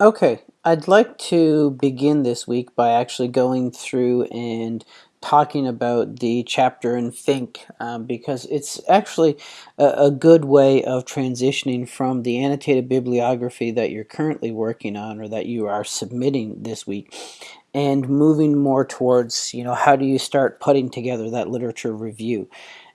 Okay, I'd like to begin this week by actually going through and talking about the chapter in Fink um, because it's actually a, a, good way of transitioning from the annotated bibliography that you're currently working on or that you are submitting this week and moving more towards, you know, how do you start putting together that literature review?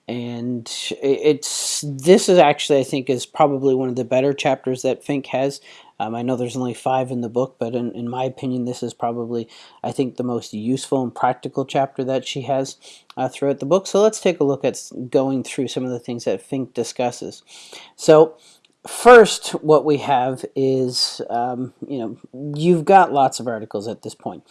And it's this is actually I think is probably one of the better chapters that Fink has um, I know there's only five in the book, but in, in, my opinion, this is probably, I think, the most useful and practical chapter that she has uh, throughout the book. So let's take a look at going through some of the things that Fink discusses. So first, what we have is, um, you know, you've got lots of articles at this point.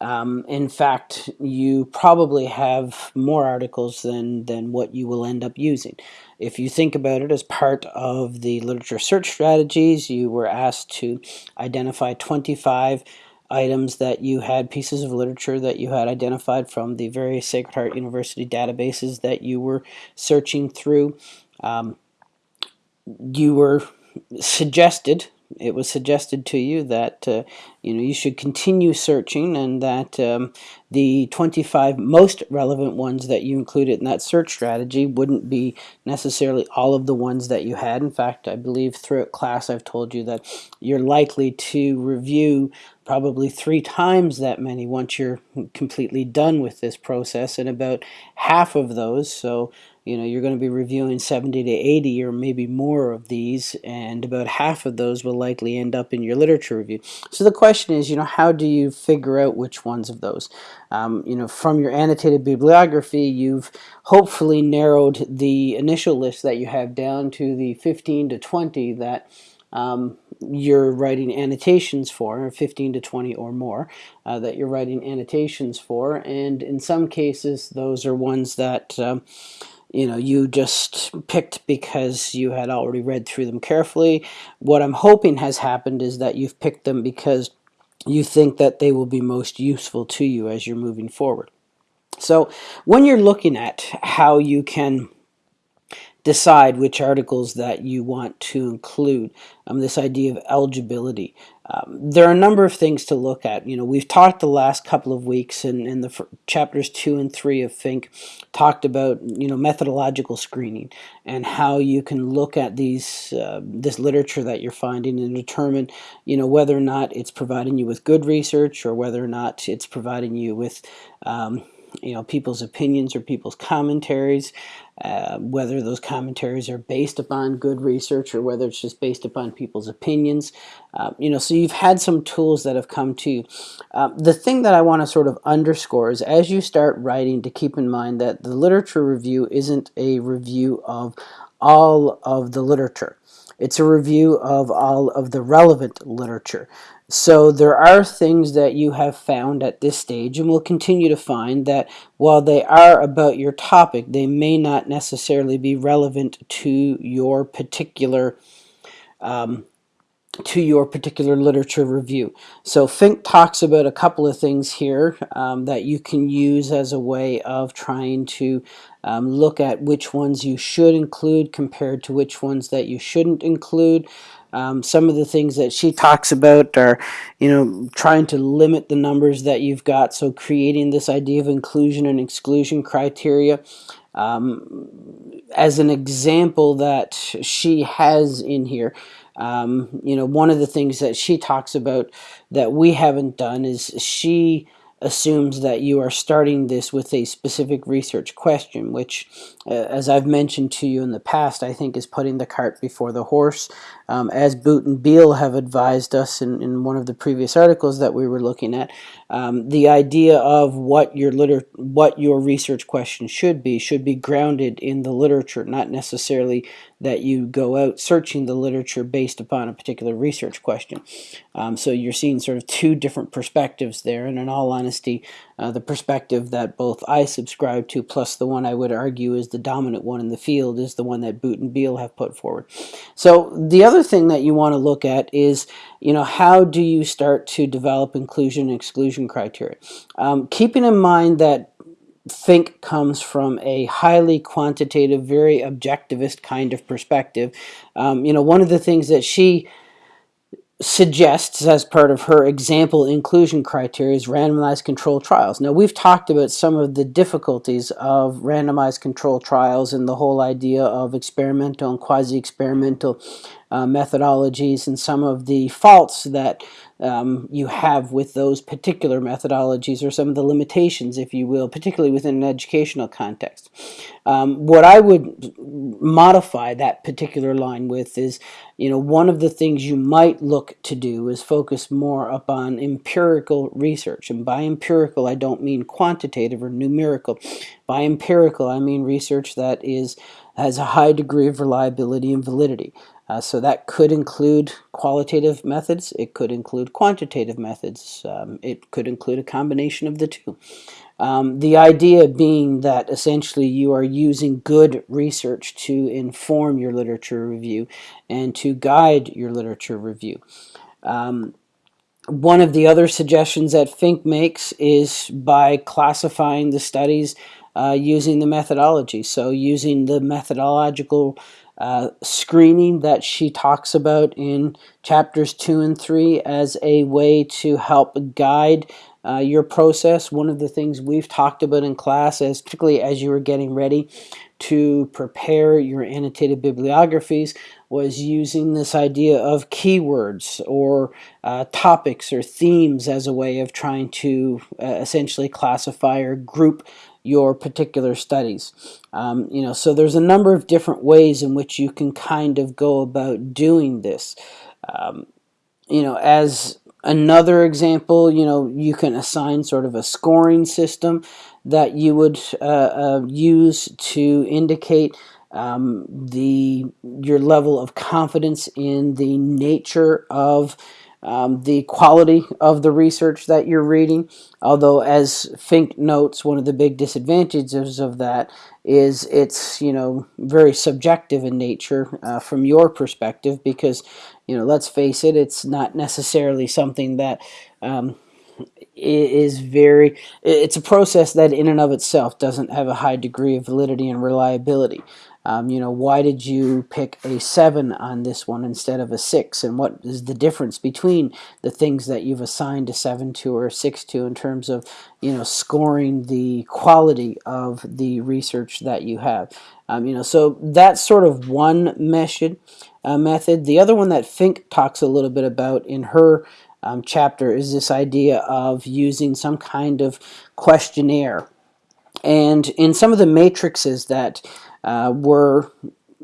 Um, in fact, you probably have more articles than, than what you will end up using. If you think about it as part of the literature search strategies, you were asked to identify 25 items that you had, pieces of literature that you had identified from the various Sacred Heart University databases that you were searching through. Um, you were suggested it was suggested to you that uh, you know you should continue searching and that um, the 25 most relevant ones that you included in that search strategy wouldn't be necessarily all of the ones that you had. In fact, I believe throughout class I've told you that you're likely to review probably three times that many once you're completely done with this process and about half of those so you know you're going to be reviewing 70 to 80 or maybe more of these and about half of those will likely end up in your literature review. So the question is you know how do you figure out which ones of those? Um, you know from your annotated bibliography you've hopefully narrowed the initial list that you have down to the 15 to 20 that um, you're writing annotations for, 15 to 20 or more, uh, that you're writing annotations for, and in some cases those are ones that um, you know, you just picked because you had already read through them carefully. What I'm hoping has happened is that you've picked them because you think that they will be most useful to you as you're moving forward. So when you're looking at how you can decide which articles that you want to include. Um, this idea of eligibility. Um, there are a number of things to look at. You know, we've talked the last couple of weeks in, in the chapters two and three of Fink talked about, you know, methodological screening and how you can look at these, uh, this literature that you're finding and determine, you know, whether or not it's providing you with good research or whether or not it's providing you with, um, you know, people's opinions or people's commentaries, uh, whether those commentaries are based upon good research or whether it's just based upon people's opinions. Uh, you know, so you've had some tools that have come to you. Uh, the thing that I want to sort of underscore is as you start writing to keep in mind that the literature review isn't a review of all of the literature. It's a review of all of the relevant literature. So there are things that you have found at this stage and will continue to find that while they are about your topic, they may not necessarily be relevant to your particular um, to your particular literature review. So Fink talks about a couple of things here um, that you can use as a way of trying to um, look at which ones you should include compared to which ones that you shouldn't include. Um, some of the things that she talks about are, you know, trying to limit the numbers that you've got. So creating this idea of inclusion and exclusion criteria. Um, as an example that she has in here, um, you know, one of the things that she talks about that we haven't done is she assumes that you are starting this with a specific research question, which, uh, as I've mentioned to you in the past, I think is putting the cart before the horse. Um, as Boote and Beile have advised us in, in one of the previous articles that we were looking at, um, the idea of what your liter what your research question should be should be grounded in the literature, not necessarily that you go out searching the literature based upon a particular research question. Um, so you're seeing sort of two different perspectives there, and in all honesty, uh, the perspective that both I subscribe to, plus the one I would argue is the dominant one in the field, is the one that Boote and Beile have put forward. So the other thing that you want to look at is, you know, how do you start to develop inclusion and exclusion criteria? Um, keeping in mind that Fink comes from a highly quantitative, very objectivist kind of perspective. Um, you know, one of the things that she suggests as part of her example inclusion criteria is randomized control trials. Now we've talked about some of the difficulties of randomized control trials and the whole idea of experimental and quasi-experimental uh, methodologies and some of the faults that um, you have with those particular methodologies or some of the limitations, if you will, particularly within an educational context. Um, what I would modify that particular line with is, you know, one of the things you might look to do is focus more upon empirical research. And by empirical, I don't mean quantitative or numerical. By empirical, I mean research that is has a high degree of reliability and validity. Uh, so that could include qualitative methods, it could include quantitative methods, um, it could include a combination of the two. Um, the idea being that essentially you are using good research to inform your literature review and to guide your literature review. Um, one of the other suggestions that Fink makes is by classifying the studies uh, using the methodology. So using the methodological uh, screening that she talks about in chapters two and three as a way to help guide uh, your process. One of the things we've talked about in class, as particularly as you were getting ready to prepare your annotated bibliographies, was using this idea of keywords or uh, topics or themes as a way of trying to uh, essentially classify or group your particular studies. Um, you know, so there's a number of different ways in which you can kind of go about doing this. Um, you know, as another example, you know, you can assign sort of a scoring system that you would uh, uh, use to indicate um, the your level of confidence in the nature of um, the quality of the research that you're reading. Although, as Fink notes, one of the big disadvantages of that is it's you know very subjective in nature uh, from your perspective because you know let's face it, it's not necessarily something that um, is very it's a process that in and of itself doesn't have a high degree of validity and reliability um, you know, why did you pick a 7 on this one instead of a 6? And what is the difference between the things that you've assigned a 7 to or a 6 to in terms of, you know, scoring the quality of the research that you have? Um, you know, so that's sort of one method. Uh, method. The other one that Fink talks a little bit about in her um, chapter is this idea of using some kind of questionnaire. And in some of the matrices that uh, were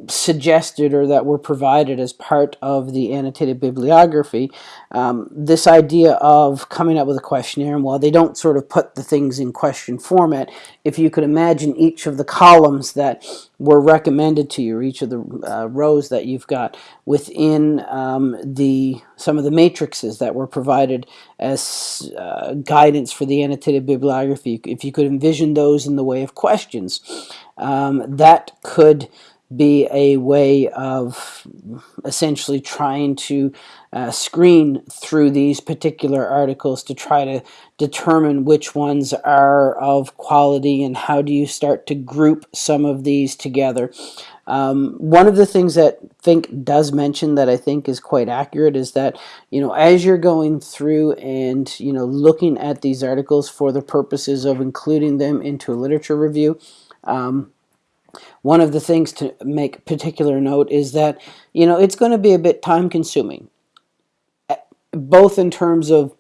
suggested or that were provided as part of the annotated bibliography, um, this idea of coming up with a questionnaire, and while they don't sort of put the things in question format, if you could imagine each of the columns that were recommended to you, or each of the uh, rows that you've got within um, the some of the matrices that were provided as uh, guidance for the annotated bibliography, if you could envision those in the way of questions, um, that could be a way of essentially trying to uh, screen through these particular articles to try to determine which ones are of quality and how do you start to group some of these together. Um, one of the things that Fink does mention that I think is quite accurate is that, you know, as you're going through and, you know, looking at these articles for the purposes of including them into a literature review, um, one of the things to make particular note is that, you know, it's going to be a bit time consuming, eh, both in terms of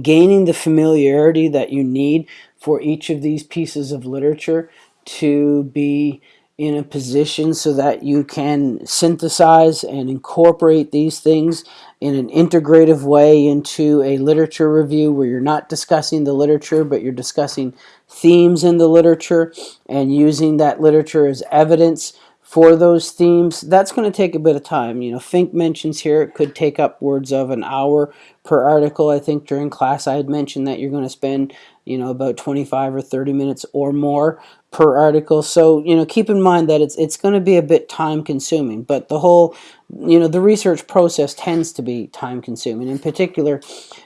gaining the familiarity that you need for each of these pieces of literature to be in a position so that you can synthesize and incorporate these things in an integrative way into a literature review where you're not discussing the literature but you're discussing themes in the literature and using that literature as evidence for those themes, that's going to take a bit of time. You know, Fink mentions here it could take upwards of an hour per article. I think during class I had mentioned that you're going to spend, you know, about 25 or 30 minutes or more per article. So, you know, keep in mind that it's it's going to be a bit time consuming, but the whole, you know, the research process tends to be time consuming. In particular,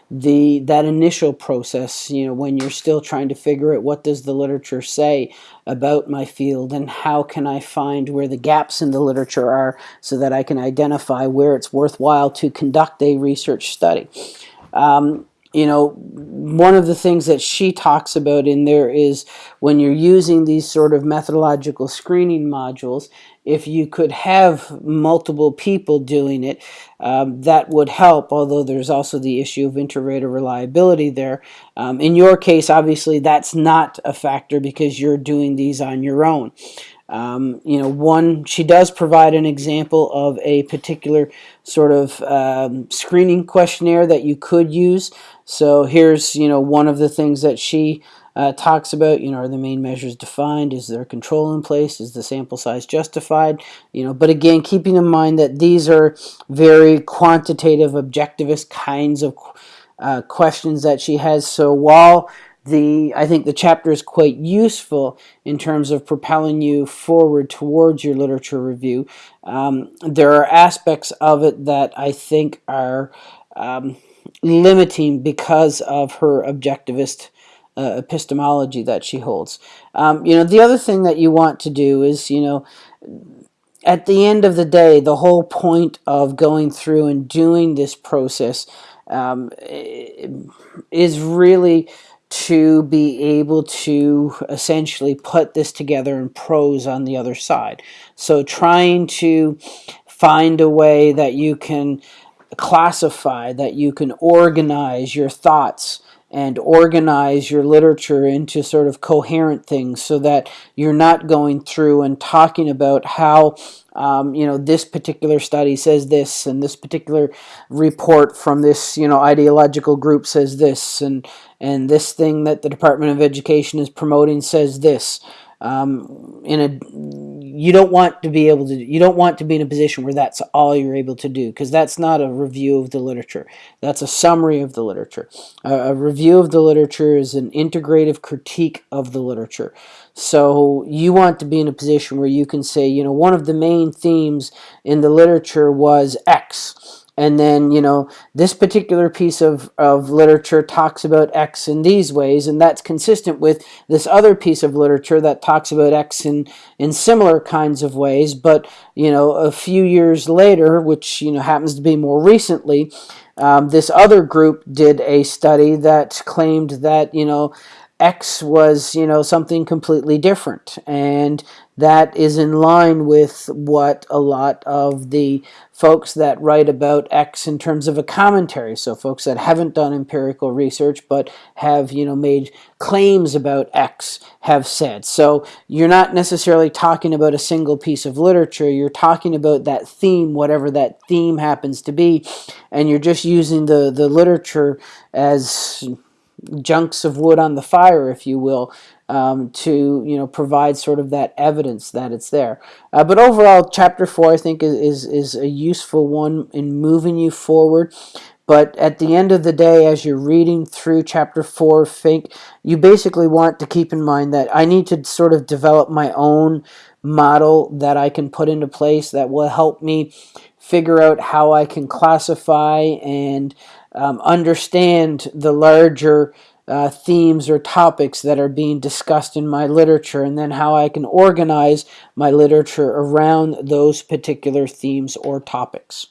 the that initial process, you know, when you're still trying to figure out what does the literature say about my field and how can I find where the gaps in the literature are so that I can identify where it's worthwhile to conduct a research study. Um, you know, one of the things that she talks about in there is when you're using these sort of methodological screening modules, if you could have multiple people doing it, um, that would help, although there's also the issue of inter-rater reliability there. Um, in your case, obviously, that's not a factor because you're doing these on your own. Um, you know, one, she does provide an example of a particular sort of um, screening questionnaire that you could use. So here's, you know, one of the things that she uh, talks about, you know, are the main measures defined? Is there control in place? Is the sample size justified? You know, but again, keeping in mind that these are very quantitative, objectivist kinds of uh, questions that she has. So while the I think the chapter is quite useful in terms of propelling you forward towards your literature review. Um, there are aspects of it that I think are um, limiting because of her objectivist uh, epistemology that she holds. Um, you know, the other thing that you want to do is, you know, at the end of the day, the whole point of going through and doing this process um, is really to be able to essentially put this together in prose on the other side. So trying to find a way that you can classify, that you can organize your thoughts and organize your literature into sort of coherent things so that you're not going through and talking about how um, you know this particular study says this and this particular report from this you know ideological group says this and and this thing that the Department of Education is promoting says this um, in a you don't want to be able to you don't want to be in a position where that's all you're able to do because that's not a review of the literature. That's a summary of the literature. A review of the literature is an integrative critique of the literature. So you want to be in a position where you can say you know one of the main themes in the literature was x and then you know this particular piece of, of literature talks about X in these ways and that's consistent with this other piece of literature that talks about X in, in similar kinds of ways but you know a few years later which you know happens to be more recently um, this other group did a study that claimed that you know X was, you know, something completely different. And that is in line with what a lot of the folks that write about X in terms of a commentary. So folks that haven't done empirical research but have, you know, made claims about X have said. So you're not necessarily talking about a single piece of literature. You're talking about that theme, whatever that theme happens to be. And you're just using the, the literature as junks of wood on the fire, if you will, um, to you know provide sort of that evidence that it's there. Uh, but overall, chapter four I think is, is is a useful one in moving you forward. But at the end of the day, as you're reading through chapter four, think you basically want to keep in mind that I need to sort of develop my own model that I can put into place that will help me figure out how I can classify and um, understand the larger uh, themes or topics that are being discussed in my literature and then how I can organize my literature around those particular themes or topics.